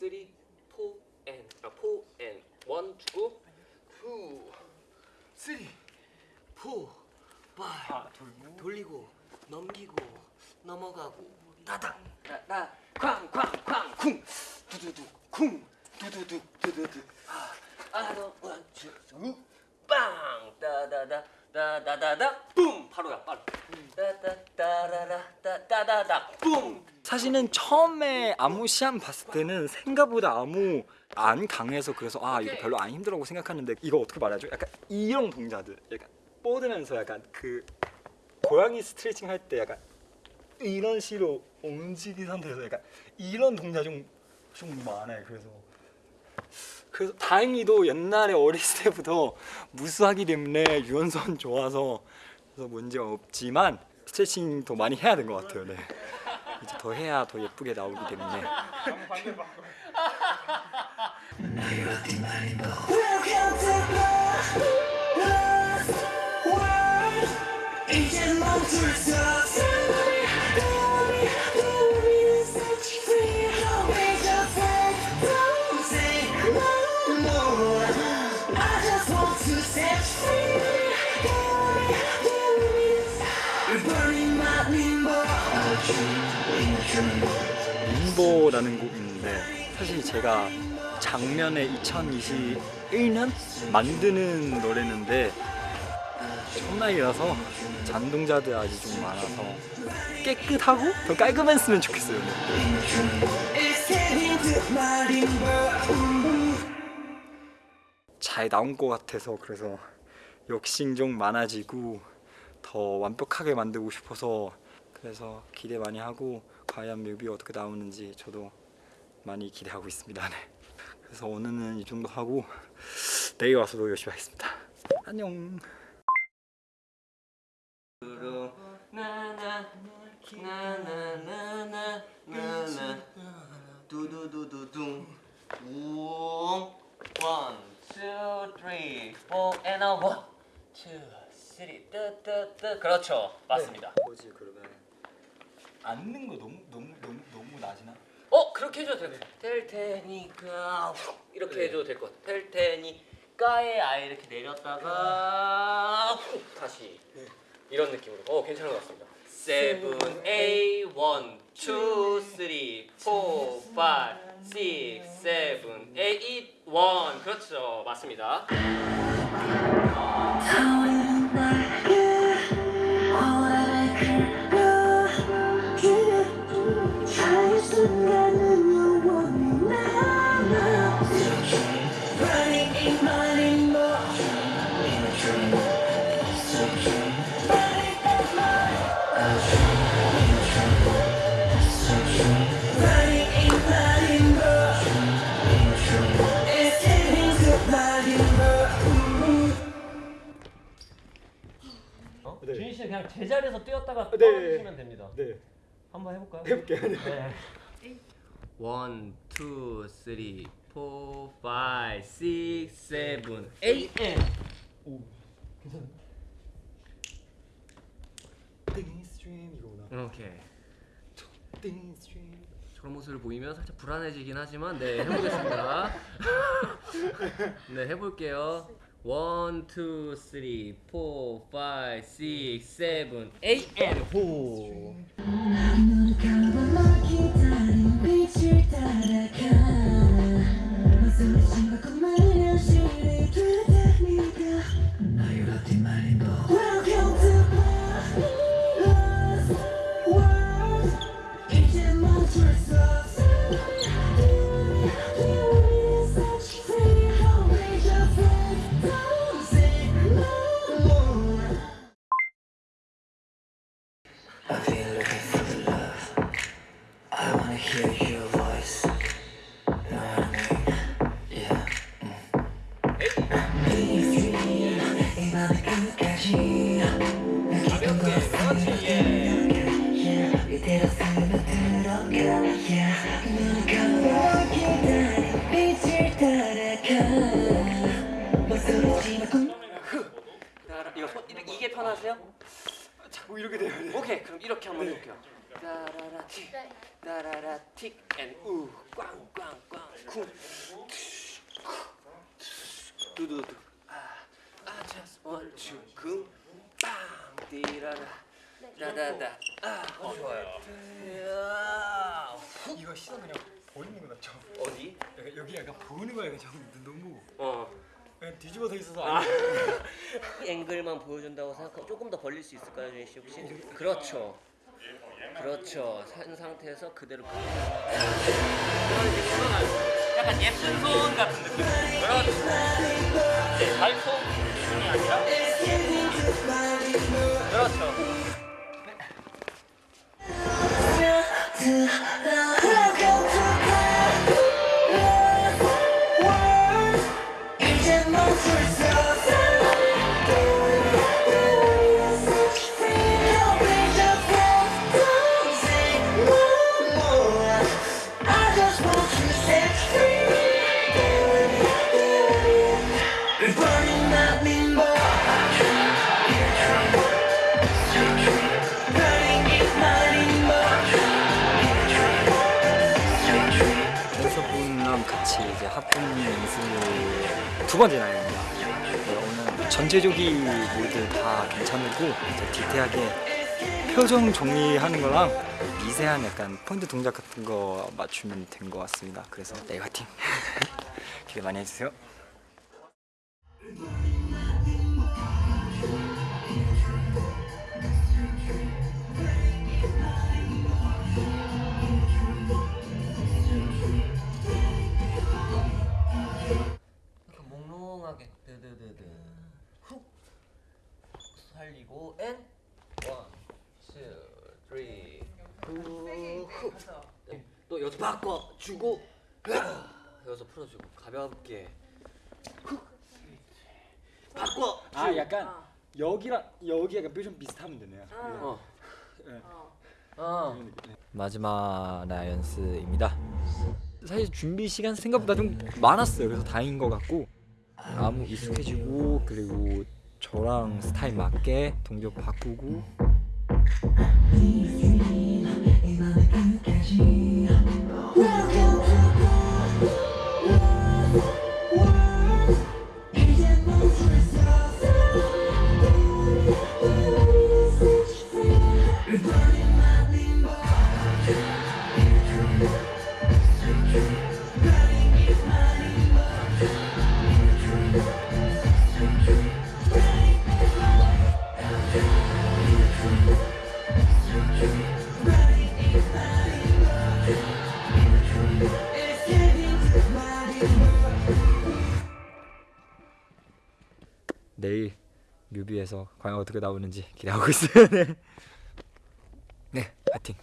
쓰리, 포, 앤, 아, 포, 앤, 원 주고 투, 쓰리, 포, 파이 아 돌고 돌리고 넘기고 넘어가고. 따닥. 따닥 쾅쾅쾅. 쿵. 두두두. 쿵. 두두두 두두두. 아너 원투 빵 따다다 따다다다 뿜 바로야 바로 따다따라라 따다다다 뿜 사실은 처음에 아무 시합 봤을 때는 생각보다 아무 안 강해서 그래서 아 이거 별로 안 힘들다고 생각하는데 이거 어떻게 말하죠? 약간 이런 동작들 약간 뻗으면서 약간 그 고양이 스트레칭 할 때 약간 이런 식으로 움직인 상태에서 약간 이런 동작 좀, 좀 많아요 그래서 그래서 다행히도 옛날에 어렸을 때부터 무수하기 때문에 유연성 좋아서 그래서 문제가 없지만 스트레칭 더 많이 해야 된 것 같아요 네. 이제 더 해야 더 예쁘게 나오기 때문에. 이제 멈출 수 없어. 사실 제가 작년에 2021년 만드는 노래인데 첫날이라서 잔동자들 아직 좀 많아서 깨끗하고 더 깔끔했으면 좋겠어요. 잘 나온 것 같아서 그래서 욕심 좀 많아지고 더 완벽하게 만들고 싶어서 그래서 기대 많이 하고 과연 뮤비 어떻게 나오는지 저도 많이 기대하고 있습니다. 네. 그래서 오늘은 이 정도 하고 내일 와서도 열심히 하겠습니다. 안녕. 두두두두둥 and a one, two, three, 뜨뜨뜨 그렇죠 맞습니다 뭐지 그러면 앉는 거 너무 너무 너무 너무 낮이나? 어 그렇게 해줘도 되네. 될 테니까 훅 이렇게 해줘도 될 것 같아. 될 테니까에 아예 이렇게 내렸다가 훅 다시 이런 느낌으로. 어 괜찮은 것 같습니다. seven eight one, two, three, four, five, six, seven, 에잇, 원. 그렇죠. 맞습니다 네. 주인 씨는 그냥 제자리에서 뛰었다가 네. 떨어지시면 됩니다 네 한번 해볼까요? 해볼게요. 네. one, two, three, four, five, six, seven, eight, and. 오 괜찮아. 띵 스트림 이거구나. 오케이. 띵 스트림. 저런 모습을 보이면 살짝 불안해지긴 하지만 네 해보겠습니다. 네 해볼게요. 원, 투, 쓰리, 포, 파이, 식, 세븐, 에잇, 앤, 호. I've been looking for the love. I wanna hear your voice. Yeah. 자꾸 이렇게 돼야 돼. 오케이 그럼 이렇게 한번 해볼게요. 따라라 틱. 따라라 틱 앤우. 꽝꽝꽝. 쿵. 두두두. 아아 just want to 쿵빵. 띠라라. 다다다 아 어, 좋아요. 야, 이거 시선 그냥 보이는 거 같죠? 어디? 여기, 약간 보이는 거야 그냥 너무. 어 뒤집어져 있어서 아. 앵글만 보여준다고 생각하면 조금 더 벌릴 수 있을까요, 준희 씨 혹시? 그렇죠. 그렇죠. 산 상태에서 그대로. 약간 예쁜 손 같은 느낌. 그렇죠. 발톱이 아니라. 그렇죠. 같이 이제 합동 연습을 두 번째 날입니다. 네, 오늘 전체적인 모두 다 괜찮고 디테일하게 표정 정리하는 거랑 미세한 약간 포인트 동작 같은 거 맞추면 된 것 같습니다. 그래서 내일 화이팅! 기대 많이 해주세요. 살리고 and one, two, three 훅 또 여기서 바꿔 주고 여기서 풀어주고 가볍게 훅 바꿔 아 약간 여기랑 여기 약간 뼈좀 비슷하면 되네요. 어. 네. 어. 마지막 라이언스입니다. 사실 준비 시간 생각보다 좀 많았어요. 그래서 다행인 것 같고 아무 익숙해지고 그리고 저랑 스타일 맞게 동작 바꾸고 내일 뮤비에서 과연 어떻게 나오는지 기대하고 있어요. 네, 네, 파이팅.